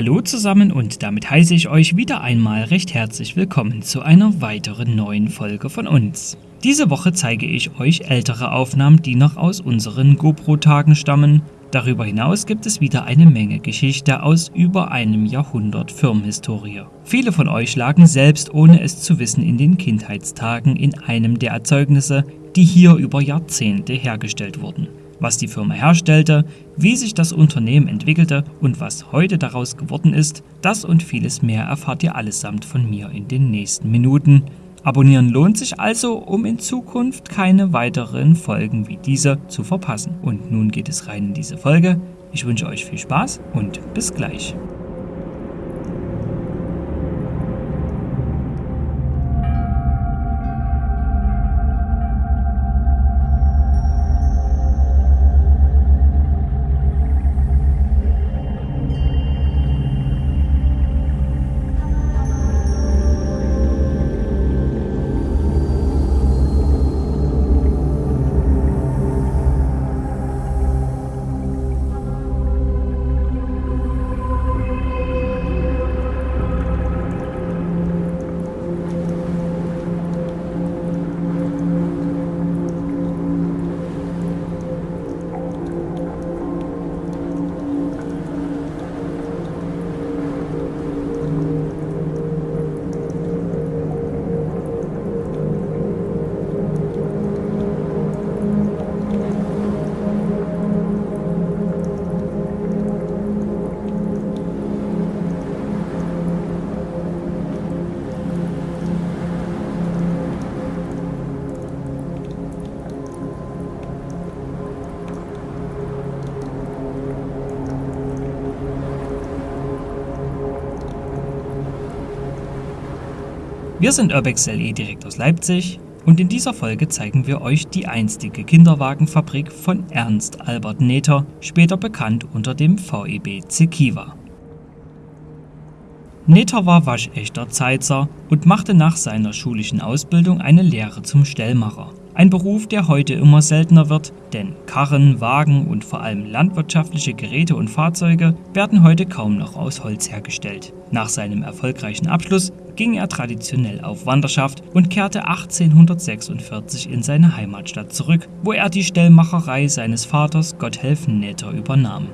Hallo zusammen und damit heiße ich euch wieder einmal recht herzlich willkommen zu einer weiteren neuen Folge von uns. Diese Woche zeige ich euch ältere Aufnahmen, die noch aus unseren GoPro-Tagen stammen. Darüber hinaus gibt es wieder eine Menge Geschichte aus über einem Jahrhundert Firmenhistorie. Viele von euch lagen selbst ohne es zu wissen in den Kindheitstagen in einem der Erzeugnisse, die hier über Jahrzehnte hergestellt wurden was die Firma herstellte, wie sich das Unternehmen entwickelte und was heute daraus geworden ist, das und vieles mehr erfahrt ihr allesamt von mir in den nächsten Minuten. Abonnieren lohnt sich also, um in Zukunft keine weiteren Folgen wie diese zu verpassen. Und nun geht es rein in diese Folge. Ich wünsche euch viel Spaß und bis gleich. Wir sind Urbex LE direkt aus Leipzig und in dieser Folge zeigen wir euch die einstige Kinderwagenfabrik von Ernst Albert Nether, später bekannt unter dem VEB Zekiva. Nether war waschechter Zeitzer und machte nach seiner schulischen Ausbildung eine Lehre zum Stellmacher. Ein Beruf, der heute immer seltener wird, denn Karren, Wagen und vor allem landwirtschaftliche Geräte und Fahrzeuge werden heute kaum noch aus Holz hergestellt. Nach seinem erfolgreichen Abschluss ging er traditionell auf Wanderschaft und kehrte 1846 in seine Heimatstadt zurück, wo er die Stellmacherei seines Vaters Gotthelfen Nähter übernahm.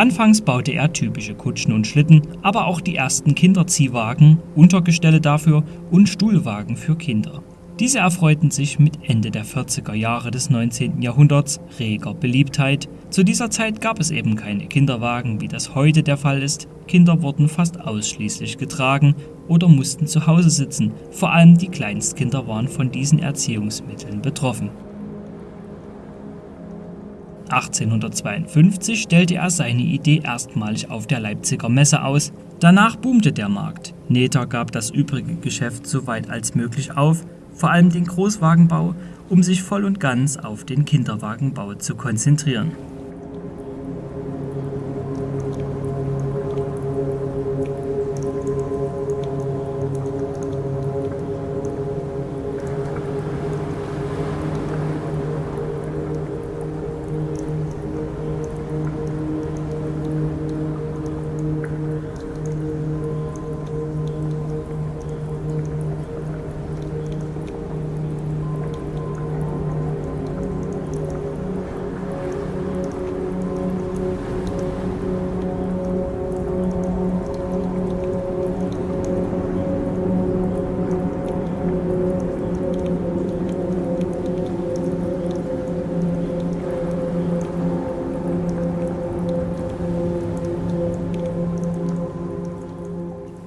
Anfangs baute er typische Kutschen und Schlitten, aber auch die ersten Kinderziehwagen, Untergestelle dafür und Stuhlwagen für Kinder. Diese erfreuten sich mit Ende der 40er Jahre des 19. Jahrhunderts reger Beliebtheit. Zu dieser Zeit gab es eben keine Kinderwagen, wie das heute der Fall ist. Kinder wurden fast ausschließlich getragen oder mussten zu Hause sitzen. Vor allem die Kleinstkinder waren von diesen Erziehungsmitteln betroffen. 1852 stellte er seine Idee erstmalig auf der Leipziger Messe aus. Danach boomte der Markt. Nether gab das übrige Geschäft so weit als möglich auf, vor allem den Großwagenbau, um sich voll und ganz auf den Kinderwagenbau zu konzentrieren.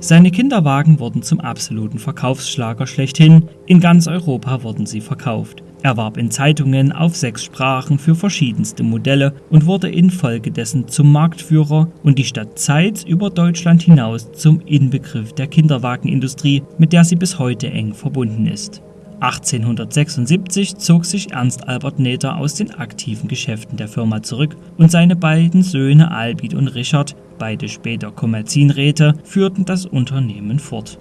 Seine Kinderwagen wurden zum absoluten Verkaufsschlager schlechthin, in ganz Europa wurden sie verkauft. Er warb in Zeitungen auf sechs Sprachen für verschiedenste Modelle und wurde infolgedessen zum Marktführer und die Stadt Zeitz über Deutschland hinaus zum Inbegriff der Kinderwagenindustrie, mit der sie bis heute eng verbunden ist. 1876 zog sich Ernst Albert Nether aus den aktiven Geschäften der Firma zurück und seine beiden Söhne Albin und Richard, beide später Kommerzienräte, führten das Unternehmen fort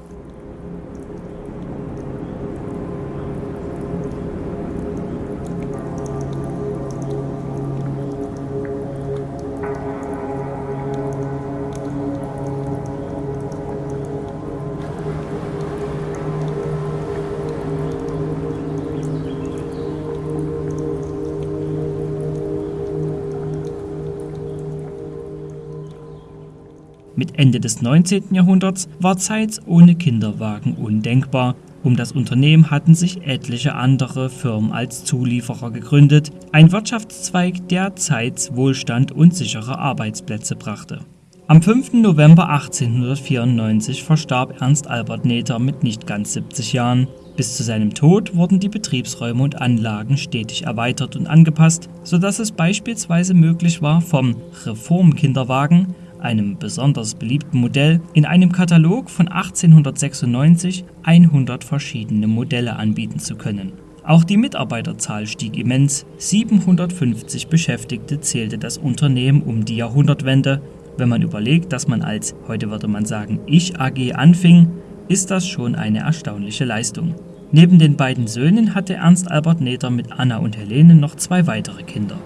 Mit Ende des 19. Jahrhunderts war Zeitz ohne Kinderwagen undenkbar. Um das Unternehmen hatten sich etliche andere Firmen als Zulieferer gegründet, ein Wirtschaftszweig, der Zeitz Wohlstand und sichere Arbeitsplätze brachte. Am 5. November 1894 verstarb Ernst Albert Nether mit nicht ganz 70 Jahren. Bis zu seinem Tod wurden die Betriebsräume und Anlagen stetig erweitert und angepasst, sodass es beispielsweise möglich war, vom Reformkinderwagen einem besonders beliebten Modell, in einem Katalog von 1896 100 verschiedene Modelle anbieten zu können. Auch die Mitarbeiterzahl stieg immens. 750 Beschäftigte zählte das Unternehmen um die Jahrhundertwende. Wenn man überlegt, dass man als, heute würde man sagen, Ich AG anfing, ist das schon eine erstaunliche Leistung. Neben den beiden Söhnen hatte Ernst Albert Nether mit Anna und Helene noch zwei weitere Kinder.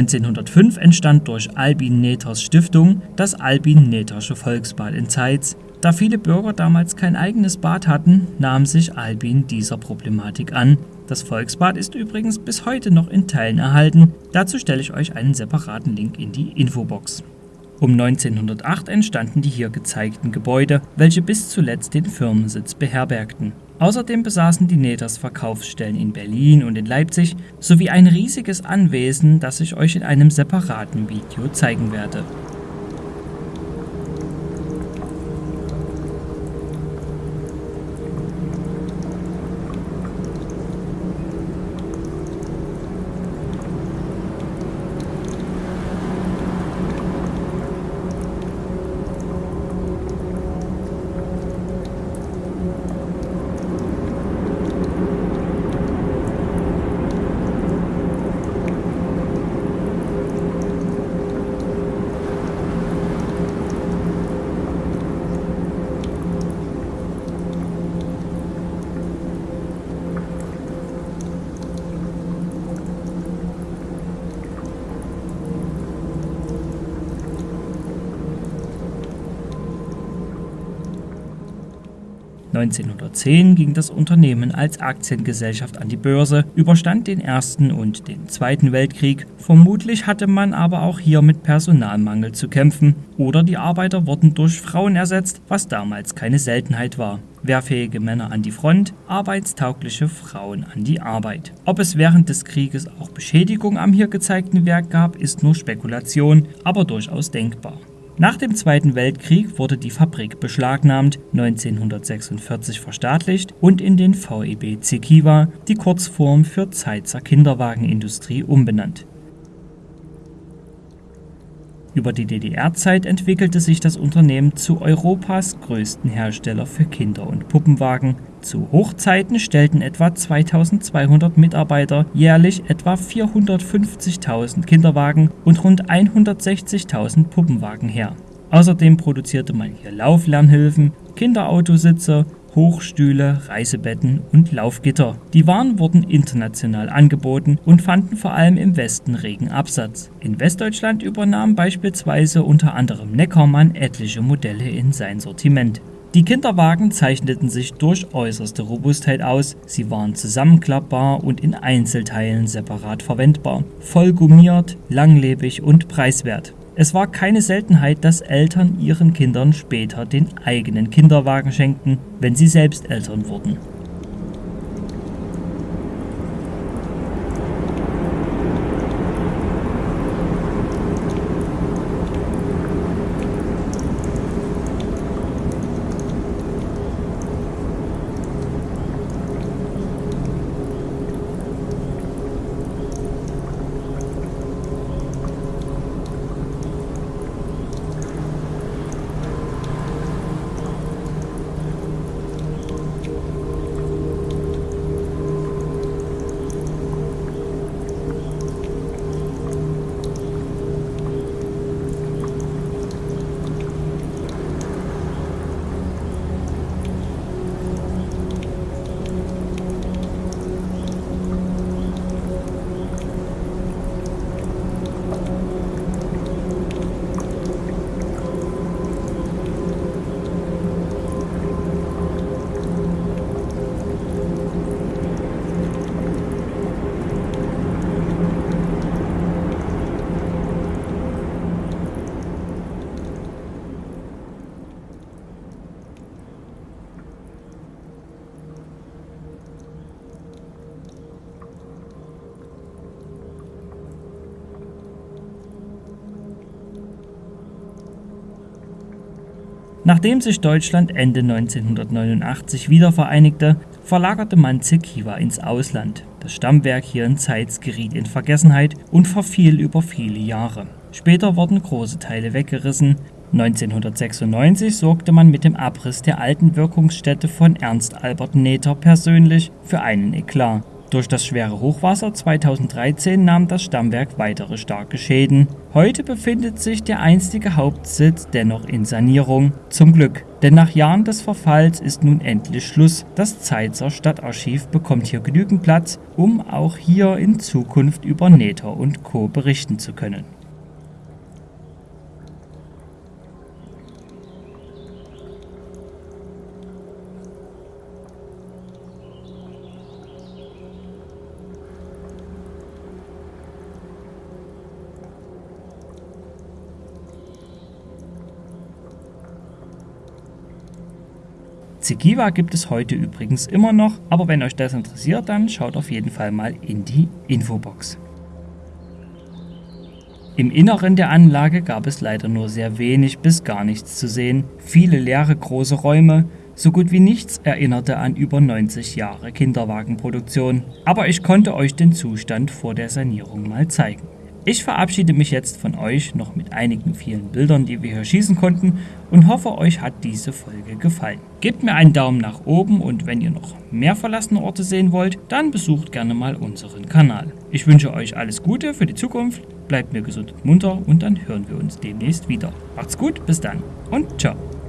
1905 entstand durch Albin Nethers Stiftung das Albin-Nethersche Volksbad in Zeitz. Da viele Bürger damals kein eigenes Bad hatten, nahm sich Albin dieser Problematik an. Das Volksbad ist übrigens bis heute noch in Teilen erhalten. Dazu stelle ich euch einen separaten Link in die Infobox. Um 1908 entstanden die hier gezeigten Gebäude, welche bis zuletzt den Firmensitz beherbergten. Außerdem besaßen die Neters Verkaufsstellen in Berlin und in Leipzig sowie ein riesiges Anwesen, das ich euch in einem separaten Video zeigen werde 1910 ging das Unternehmen als Aktiengesellschaft an die Börse, überstand den Ersten und den Zweiten Weltkrieg. Vermutlich hatte man aber auch hier mit Personalmangel zu kämpfen oder die Arbeiter wurden durch Frauen ersetzt, was damals keine Seltenheit war. Wehrfähige Männer an die Front, arbeitstaugliche Frauen an die Arbeit. Ob es während des Krieges auch Beschädigung am hier gezeigten Werk gab, ist nur Spekulation, aber durchaus denkbar. Nach dem Zweiten Weltkrieg wurde die Fabrik beschlagnahmt, 1946 verstaatlicht und in den VEB Zekiwa, die Kurzform für Zeitzer Kinderwagenindustrie, umbenannt. Über die DDR-Zeit entwickelte sich das Unternehmen zu Europas größten Hersteller für Kinder- und Puppenwagen. Zu Hochzeiten stellten etwa 2200 Mitarbeiter jährlich etwa 450.000 Kinderwagen und rund 160.000 Puppenwagen her. Außerdem produzierte man hier Lauflernhilfen, Kinderautositze Hochstühle, Reisebetten und Laufgitter. Die Waren wurden international angeboten und fanden vor allem im Westen regen Absatz. In Westdeutschland übernahm beispielsweise unter anderem Neckermann etliche Modelle in sein Sortiment. Die Kinderwagen zeichneten sich durch äußerste Robustheit aus, sie waren zusammenklappbar und in Einzelteilen separat verwendbar, voll gummiert, langlebig und preiswert. Es war keine Seltenheit, dass Eltern ihren Kindern später den eigenen Kinderwagen schenkten, wenn sie selbst Eltern wurden Nachdem sich Deutschland Ende 1989 wiedervereinigte, verlagerte man Zekiwa ins Ausland. Das Stammwerk hier in Zeitz geriet in Vergessenheit und verfiel über viele Jahre. Später wurden große Teile weggerissen. 1996 sorgte man mit dem Abriss der alten Wirkungsstätte von Ernst Albert Nether persönlich für einen Eklat. Durch das schwere Hochwasser 2013 nahm das Stammwerk weitere starke Schäden. Heute befindet sich der einstige Hauptsitz dennoch in Sanierung. Zum Glück, denn nach Jahren des Verfalls ist nun endlich Schluss. Das Zeitzer Stadtarchiv bekommt hier genügend Platz, um auch hier in Zukunft über Nether und Co. berichten zu können. Zekiwa gibt es heute übrigens immer noch, aber wenn euch das interessiert, dann schaut auf jeden Fall mal in die Infobox. Im Inneren der Anlage gab es leider nur sehr wenig bis gar nichts zu sehen, viele leere große Räume, so gut wie nichts erinnerte an über 90 Jahre Kinderwagenproduktion, aber ich konnte euch den Zustand vor der Sanierung mal zeigen. Ich verabschiede mich jetzt von euch noch mit einigen vielen Bildern, die wir hier schießen konnten und hoffe, euch hat diese Folge gefallen. Gebt mir einen Daumen nach oben und wenn ihr noch mehr verlassene Orte sehen wollt, dann besucht gerne mal unseren Kanal. Ich wünsche euch alles Gute für die Zukunft, bleibt mir gesund und munter und dann hören wir uns demnächst wieder. Macht's gut, bis dann und ciao.